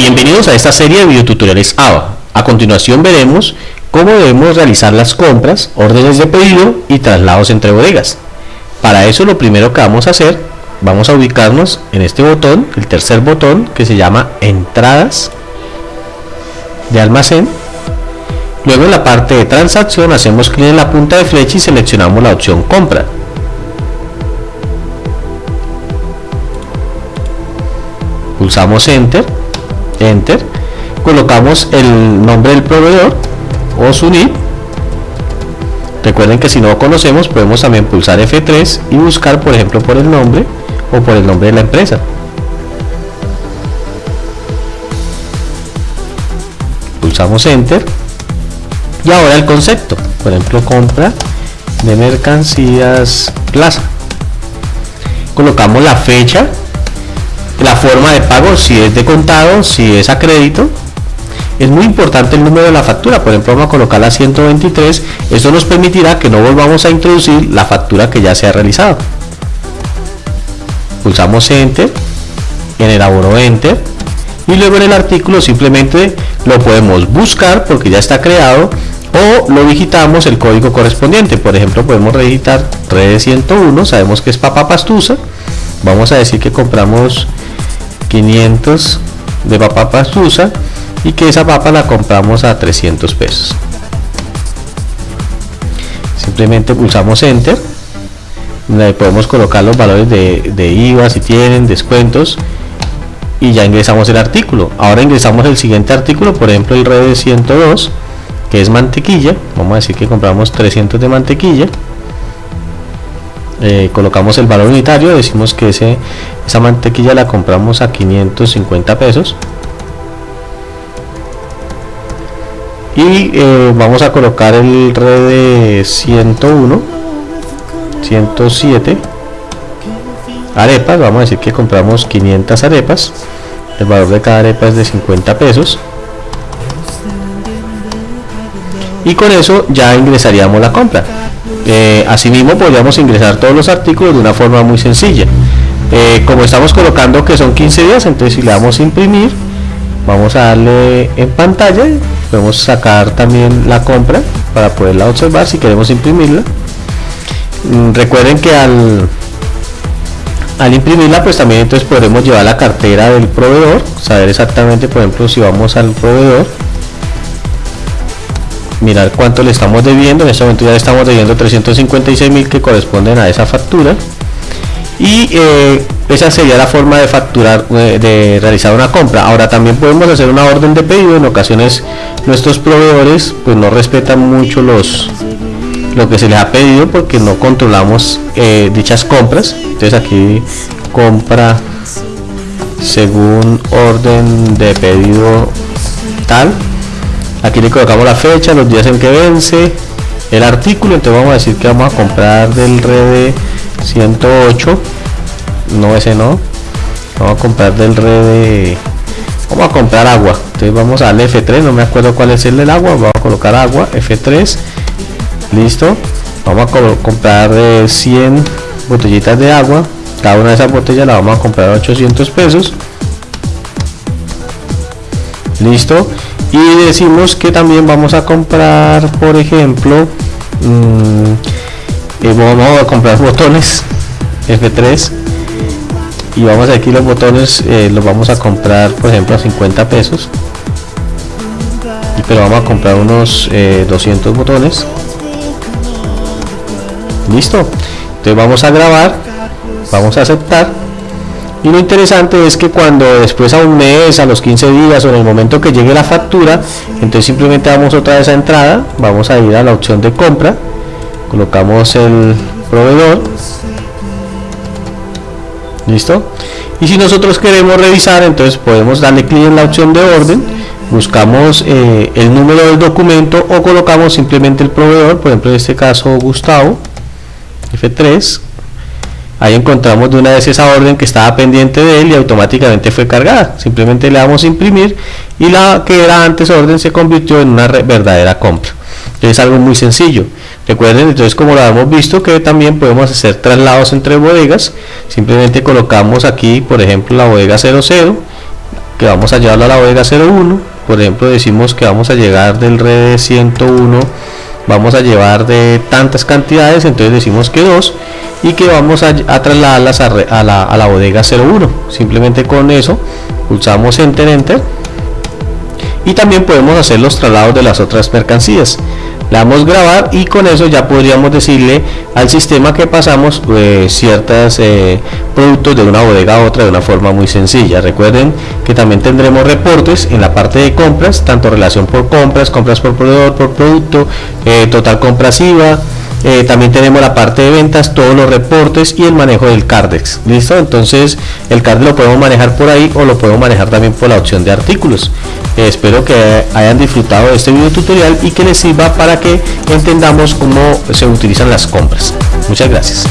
Bienvenidos a esta serie de videotutoriales ABA. A continuación veremos cómo debemos realizar las compras, órdenes de pedido y traslados entre bodegas. Para eso lo primero que vamos a hacer, vamos a ubicarnos en este botón, el tercer botón que se llama entradas de almacén. Luego en la parte de transacción hacemos clic en la punta de flecha y seleccionamos la opción compra. Pulsamos enter enter. Colocamos el nombre del proveedor o su NIP recuerden que si no lo conocemos podemos también pulsar F3 y buscar por ejemplo por el nombre o por el nombre de la empresa. Pulsamos enter. Y ahora el concepto. Por ejemplo compra de mercancías plaza. Colocamos la fecha la forma de pago, si es de contado, si es a crédito. Es muy importante el número de la factura, por ejemplo vamos a colocar la 123, esto nos permitirá que no volvamos a introducir la factura que ya se ha realizado. Pulsamos Enter, en el aboro Enter, y luego en el artículo simplemente lo podemos buscar porque ya está creado o lo digitamos el código correspondiente por ejemplo podemos digitar red 101 sabemos que es papa pastusa vamos a decir que compramos 500 de papa pastusa y que esa papa la compramos a 300 pesos. Simplemente pulsamos enter. Podemos colocar los valores de, de IVA si tienen descuentos y ya ingresamos el artículo. Ahora ingresamos el siguiente artículo por ejemplo el red 102 que es mantequilla. Vamos a decir que compramos 300 de mantequilla eh, colocamos el valor unitario decimos que ese, esa mantequilla la compramos a 550 pesos. Y eh, vamos a colocar el red de 101 107 arepas vamos a decir que compramos 500 arepas. El valor de cada arepa es de 50 pesos. Y con eso ya ingresaríamos la compra eh, asimismo podríamos ingresar todos los artículos de una forma muy sencilla. Eh, como estamos colocando que son 15 días, entonces si le damos imprimir, vamos a darle en pantalla, podemos sacar también la compra para poderla observar si queremos imprimirla. Mm, recuerden que al, al imprimirla pues también entonces podremos llevar la cartera del proveedor, saber exactamente por ejemplo si vamos al proveedor mirar cuánto le estamos debiendo. En este momento ya le estamos debiendo 356 mil que corresponden a esa factura. Y eh, esa sería la forma de facturar de realizar una compra. Ahora también podemos hacer una orden de pedido. En ocasiones nuestros proveedores pues no respetan mucho los lo que se les ha pedido porque no controlamos eh, dichas compras. Entonces aquí compra según orden de pedido tal aquí le colocamos la fecha los días en que vence el artículo entonces vamos a decir que vamos a comprar del red 108 no ese no. Vamos a comprar del red vamos a comprar agua. Entonces vamos al F3 no me acuerdo cuál es el del agua vamos a colocar agua F3 listo. Vamos a comprar 100 botellitas de agua. Cada una de esas botellas la vamos a comprar a 800 pesos. Listo y decimos que también vamos a comprar por ejemplo mmm, vamos a comprar botones F3 y vamos aquí los botones eh, los vamos a comprar por ejemplo a 50 pesos. Pero vamos a comprar unos 200 eh, botones. Listo. Entonces vamos a grabar vamos a aceptar y lo interesante es que cuando después a un mes, a los 15 días o en el momento que llegue la factura, entonces simplemente damos otra vez a entrada, vamos a ir a la opción de compra, colocamos el proveedor, listo, y si nosotros queremos revisar, entonces podemos darle clic en la opción de orden, buscamos eh, el número del documento o colocamos simplemente el proveedor, por ejemplo en este caso Gustavo, F3, ahí encontramos de una vez esa orden que estaba pendiente de él y automáticamente fue cargada. Simplemente le damos imprimir y la que era antes orden se convirtió en una verdadera compra. Es algo muy sencillo. Recuerden entonces como lo hemos visto que también podemos hacer traslados entre bodegas. Simplemente colocamos aquí por ejemplo la bodega 00 que vamos a llevarlo a la bodega 01 por ejemplo decimos que vamos a llegar del red 101 vamos a llevar de tantas cantidades entonces decimos que dos y que vamos a, trasladarlas a, la, a la bodega 01 simplemente con eso pulsamos enter enter y también podemos hacer los traslados de las otras mercancías le damos grabar y con eso ya podríamos decirle al sistema que pasamos eh, ciertos eh, productos de una bodega a otra de una forma muy sencilla recuerden que también tendremos reportes en la parte de compras tanto relación por compras compras por proveedor por producto eh, total compras IVA eh, también tenemos la parte de ventas, todos los reportes y el manejo del Cardex. ¿Listo? Entonces el Cardex lo podemos manejar por ahí o lo podemos manejar también por la opción de artículos. Eh, espero que hayan disfrutado de este video tutorial y que les sirva para que entendamos cómo se utilizan las compras. Muchas gracias.